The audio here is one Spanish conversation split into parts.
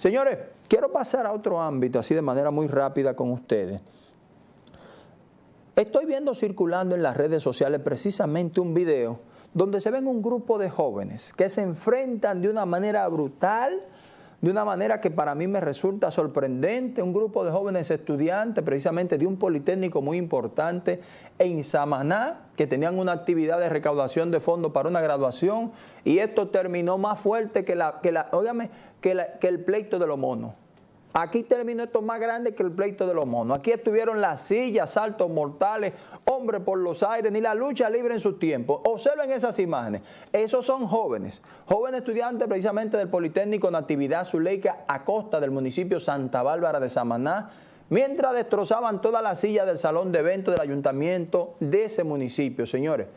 Señores, quiero pasar a otro ámbito, así de manera muy rápida con ustedes. Estoy viendo circulando en las redes sociales precisamente un video donde se ven un grupo de jóvenes que se enfrentan de una manera brutal, de una manera que para mí me resulta sorprendente, un grupo de jóvenes estudiantes precisamente de un politécnico muy importante en Samaná, que tenían una actividad de recaudación de fondos para una graduación, y esto terminó más fuerte que, la, que, la, que, que el pleito de los monos. Aquí terminó esto más grande que el pleito de los monos. Aquí estuvieron las sillas, saltos mortales, hombres por los aires, ni la lucha libre en su tiempo. Observen esas imágenes. Esos son jóvenes, jóvenes estudiantes precisamente del Politécnico Natividad Zuleika a costa del municipio Santa Bárbara de Samaná, mientras destrozaban toda la silla del salón de eventos del ayuntamiento de ese municipio, señores.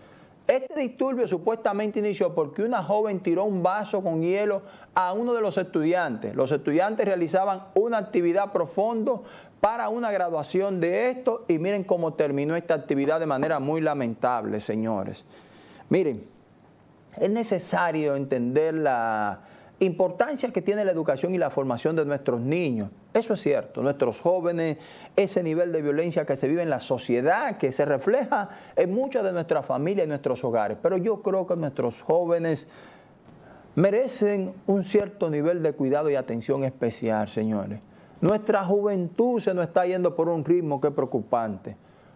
Este disturbio supuestamente inició porque una joven tiró un vaso con hielo a uno de los estudiantes. Los estudiantes realizaban una actividad profundo para una graduación de esto y miren cómo terminó esta actividad de manera muy lamentable, señores. Miren, es necesario entender la, importancia que tiene la educación y la formación de nuestros niños. Eso es cierto, nuestros jóvenes, ese nivel de violencia que se vive en la sociedad, que se refleja en muchas de nuestras familias y nuestros hogares. Pero yo creo que nuestros jóvenes merecen un cierto nivel de cuidado y atención especial, señores. Nuestra juventud se nos está yendo por un ritmo que es preocupante.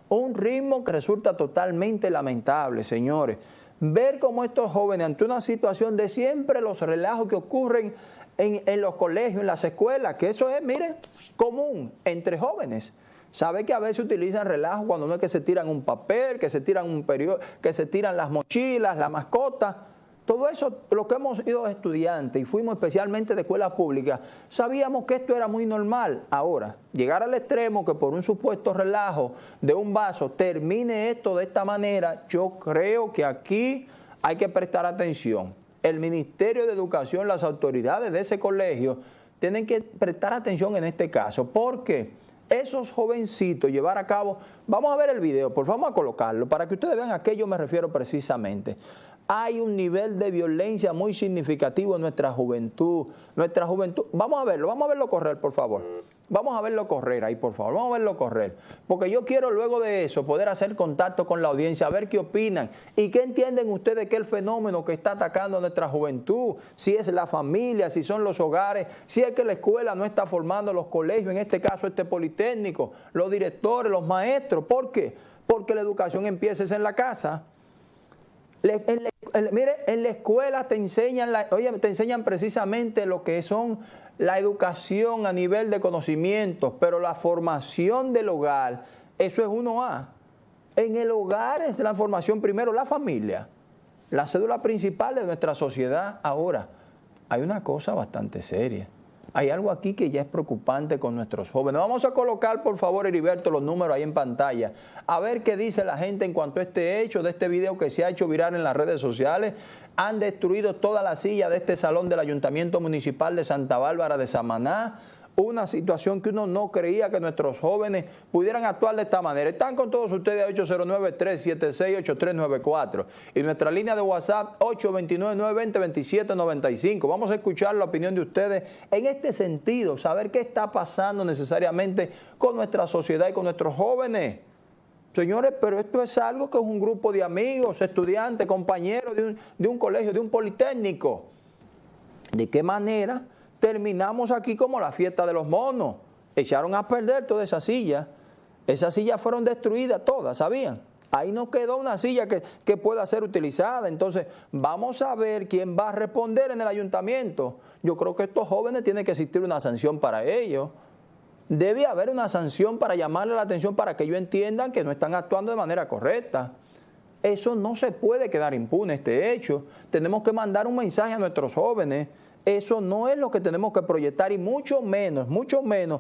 Un ritmo que resulta totalmente lamentable, señores ver cómo estos jóvenes, ante una situación de siempre los relajos que ocurren en, los colegios, en las escuelas, que eso es, miren, común entre jóvenes. Sabe que a veces utilizan relajo cuando no es que se tiran un papel, que se tiran un periodo, que se tiran las mochilas, la mascota. Todo eso, lo que hemos ido estudiantes y fuimos especialmente de escuela pública, sabíamos que esto era muy normal. Ahora, llegar al extremo que por un supuesto relajo de un vaso termine esto de esta manera, yo creo que aquí hay que prestar atención. El Ministerio de Educación, las autoridades de ese colegio, tienen que prestar atención en este caso, porque esos jovencitos llevar a cabo, vamos a ver el video, por favor vamos a colocarlo, para que ustedes vean a qué yo me refiero precisamente hay un nivel de violencia muy significativo en nuestra juventud. Nuestra juventud, vamos a verlo, vamos a verlo correr, por favor. Vamos a verlo correr ahí, por favor, vamos a verlo correr. Porque yo quiero luego de eso poder hacer contacto con la audiencia, a ver qué opinan y qué entienden ustedes que el fenómeno que está atacando a nuestra juventud, si es la familia, si son los hogares, si es que la escuela no está formando los colegios, en este caso este politécnico, los directores, los maestros. ¿Por qué? Porque la educación empieza en la casa mire, en la escuela te enseñan, te enseñan precisamente lo que son la educación a nivel de conocimientos, pero la formación del hogar, eso es uno a En el hogar es la formación primero, la familia, la cédula principal de nuestra sociedad. Ahora, hay una cosa bastante seria hay algo aquí que ya es preocupante con nuestros jóvenes. Vamos a colocar, por favor, Heriberto, los números ahí en pantalla, a ver qué dice la gente en cuanto a este hecho, de este video que se ha hecho viral en las redes sociales. Han destruido toda la silla de este salón del Ayuntamiento Municipal de Santa Bárbara de Samaná una situación que uno no creía que nuestros jóvenes pudieran actuar de esta manera. Están con todos ustedes 809-376-8394 y nuestra línea de WhatsApp 829-920-2795. Vamos a escuchar la opinión de ustedes en este sentido, saber qué está pasando necesariamente con nuestra sociedad y con nuestros jóvenes. Señores, pero esto es algo que es un grupo de amigos, estudiantes, compañeros de un, de un colegio, de un politécnico. ¿De qué manera terminamos aquí como la fiesta de los monos. Echaron a perder toda esa silla. Esas sillas fueron destruidas todas, ¿sabían? Ahí no quedó una silla que, que, pueda ser utilizada. Entonces, vamos a ver quién va a responder en el ayuntamiento. Yo creo que estos jóvenes tienen que existir una sanción para ellos. Debe haber una sanción para llamarle la atención para que ellos entiendan que no están actuando de manera correcta. Eso no se puede quedar impune, este hecho. Tenemos que mandar un mensaje a nuestros jóvenes eso no es lo que tenemos que proyectar y mucho menos, mucho menos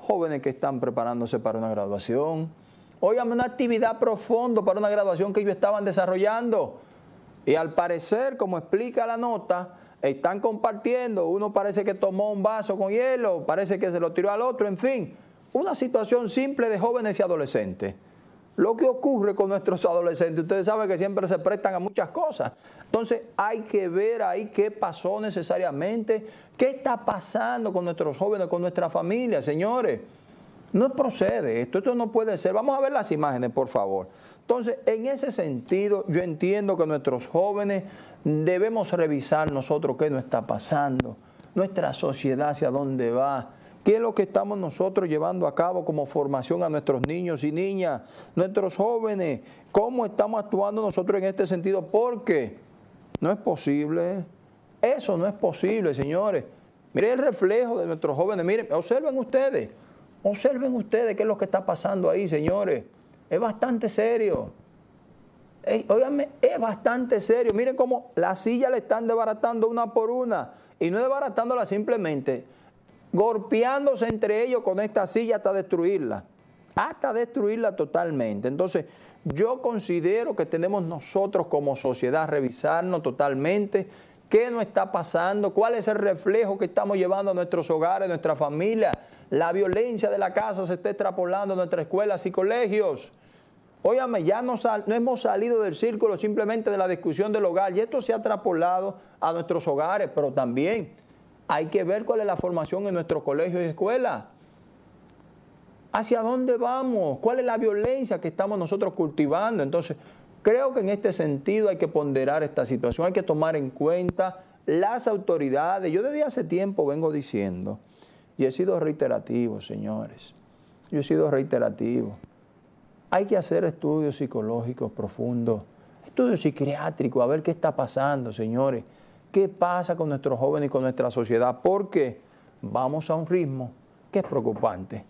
jóvenes que están preparándose para una graduación. Óigame, una actividad profunda para una graduación que ellos estaban desarrollando. Y al parecer, como explica la nota, están compartiendo, uno parece que tomó un vaso con hielo, parece que se lo tiró al otro, en fin, una situación simple de jóvenes y adolescentes. Lo que ocurre con nuestros adolescentes. Ustedes saben que siempre se prestan a muchas cosas. Entonces hay que ver ahí qué pasó necesariamente, qué está pasando con nuestros jóvenes, con nuestra familia, señores. No procede esto, esto no puede ser. Vamos a ver las imágenes, por favor. Entonces, en ese sentido, yo entiendo que nuestros jóvenes debemos revisar nosotros qué nos está pasando, nuestra sociedad hacia dónde va, qué es lo que estamos nosotros llevando a cabo como formación a nuestros niños y niñas, nuestros jóvenes, cómo estamos actuando nosotros en este sentido, porque no es posible, eso no es posible, señores. Miren el reflejo de nuestros jóvenes, miren, observen ustedes, observen ustedes qué es lo que está pasando ahí, señores. Es bastante serio. Óigame, es bastante serio. Miren cómo la silla le están desbaratando una por una. Y no desbaratándola simplemente, golpeándose entre ellos con esta silla hasta destruirla. Hasta destruirla totalmente. Entonces, yo considero que tenemos nosotros como sociedad revisarnos totalmente qué nos está pasando, cuál es el reflejo que estamos llevando a nuestros hogares, a nuestra familia. La violencia de la casa se está extrapolando a nuestras escuelas y colegios. Óyame, ya no, no, hemos salido del círculo simplemente de la discusión del hogar y esto se ha trapolado a nuestros hogares, pero también hay que ver cuál es la formación en nuestros colegios y escuelas. ¿Hacia dónde vamos? ¿Cuál es la violencia que estamos nosotros cultivando? Entonces, creo que en este sentido hay que ponderar esta situación, hay que tomar en cuenta las autoridades. Yo desde hace tiempo vengo diciendo, y he sido reiterativo, señores, yo he sido reiterativo. Hay que hacer estudios psicológicos profundos, estudios psiquiátricos, a ver qué está pasando, señores. ¿Qué pasa con nuestros jóvenes y con nuestra sociedad? Porque vamos a un ritmo que es preocupante.